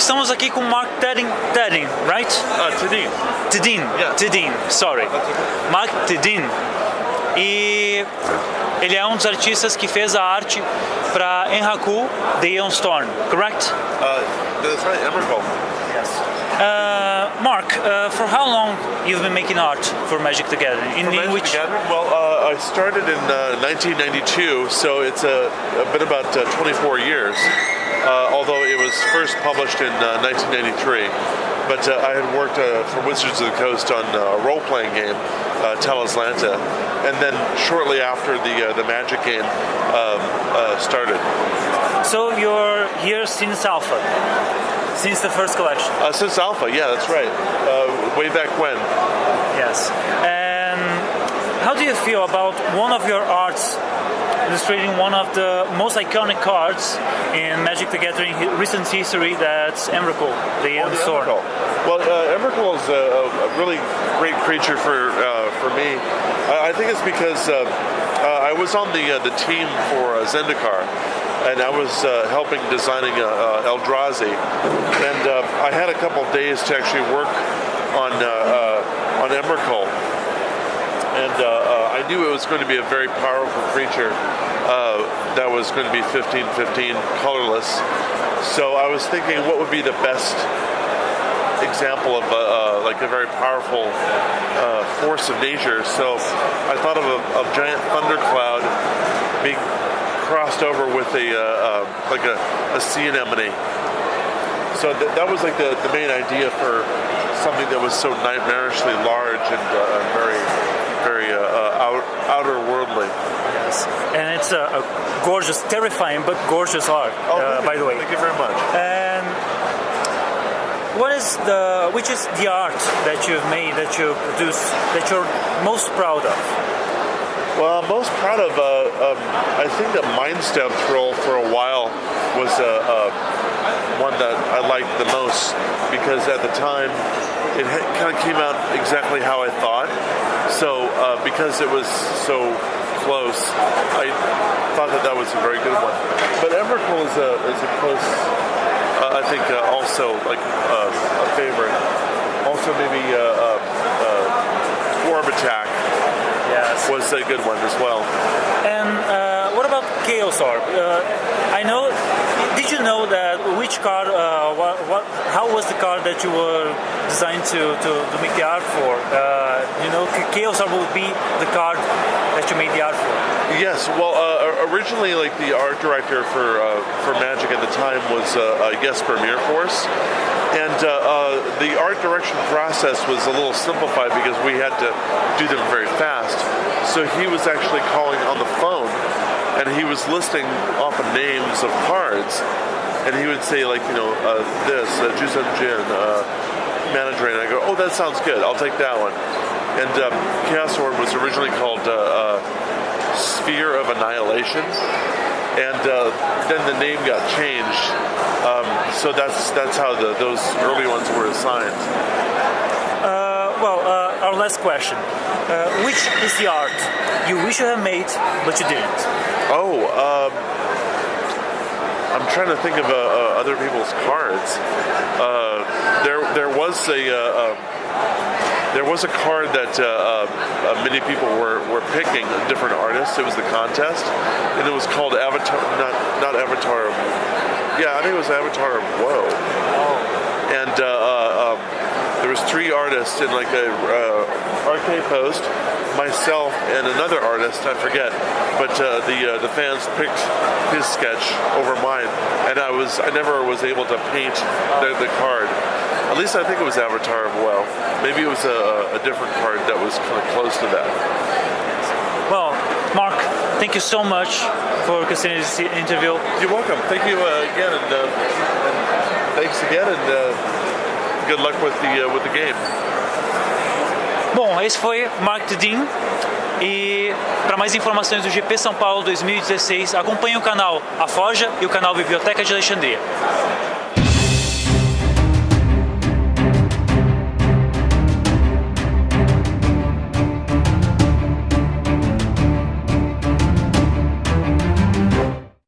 estamos aqui com Mark Tedin, Tedin right? Uh, Tadin. Tedin, Yeah. Tedin, sorry. Okay. Mark Tedin. E ele é um dos artistas que fez a arte para Enhaku, The Aeon Storm, correct? Uh, that's right, Emmerich. Yes. Uh, Mark, uh, for how long you've been making art for Magic the Gathering? In, in Magic which the Gathering? Well, uh, I started in uh, 1992, so it's uh, been about uh, 24 years. Uh, although it was first published in uh, 1993, but uh, I had worked uh, for Wizards of the Coast on uh, a role-playing game, uh, Talislanta, and then shortly after the uh, the Magic game um, uh, started. So you're here since Alpha, since the first collection. Uh, since Alpha, yeah, that's right. Uh, way back when. Yes. And how do you feel about one of your arts illustrating one of the most iconic cards in Magic the Gathering recent history? That's Emrakul, the Oh, the Sword. Emrakul. Well, uh, Emrakul is a, a really great creature for uh, for me. I, I think it's because uh, uh, I was on the uh, the team for uh, Zendikar, and I was uh, helping designing uh, uh, Eldrazi, and uh, I had a couple days to actually work on uh, uh, on Emrakul and uh, uh, I knew it was going to be a very powerful creature uh, that was going to be 15-15 colorless. So I was thinking, what would be the best example of a, uh, like a very powerful uh, force of nature? So I thought of a, giant thundercloud being crossed over with a uh, uh, like a, a sea anemone. So th- that was like the, the main idea for something that was so nightmarishly large and uh, very, very uh, uh, out, outer worldly. Yes. And it's a, a gorgeous, terrifying but gorgeous art, uh, by you. the way. Thank you very much. What is the which is the art that you've made that you produce that you're most proud of? Well, I'm most proud of, uh, um, I think the Mind Twist for a while was uh, uh, one that I liked the most because at the time it kind of came out exactly how I thought. So uh, because it was so close, I thought that that was a very good one. But Emrakul is a, is a close, I think uh, also like uh, a favorite. Also maybe uh, uh, uh, Orb Attack Yes. was a good one as well. And uh, what about Chaos Orb? Uh, I know. Did you know that which card? Uh, what, what? How was the card that you were designed to, to, to make the art for? Uh, you know, Chaos Orb would be the card that you made the art for. Yes, well, uh, originally, like the art director for uh, for Magic at the time was uh, Jesper Myrfors, and uh, uh, the art direction process was a little simplified because we had to do them very fast. So he was actually calling on the phone, and he was listing off the names of cards, and he would say like, you know, uh, this uh, Juzam Djinn, uh. I go, oh, that sounds good. I'll take that one. And um, Chaos Orb was originally called. Sphere of Annihilation, and uh, then the name got changed. Um, so that's that's how the, those early ones were assigned. Uh, well, uh, our last question: uh, Which is the art you wish you had made but you didn't? Oh, um, I'm trying to think of uh, uh, other people's cards. Uh, there there was a. Uh, um, there was a card that uh, uh, many people were, were picking, different artists. It was the contest, and it was called Avatar, not not Avatar. Yeah, I think it was Avatar of Woe. And uh, uh, um, there was three artists in like a uh, arcade post, myself and another artist, I forget. But uh, the uh, the fans picked his sketch over mine, and I was I never was able to paint the, the card. At least I think it was Avatar of Well. Maybe it was a, a different card that was kind of close to that. Well, Mark, thank you so much for considering this interview. You're welcome. Thank you uh, again, and, uh, and thanks again, and uh, good luck with the uh, with the game. Bom, esse foi Mark Tudin. E para mais informações do GP São Paulo 2016, acompanhe o canal A Forja e o canal Biblioteca de Alexandria.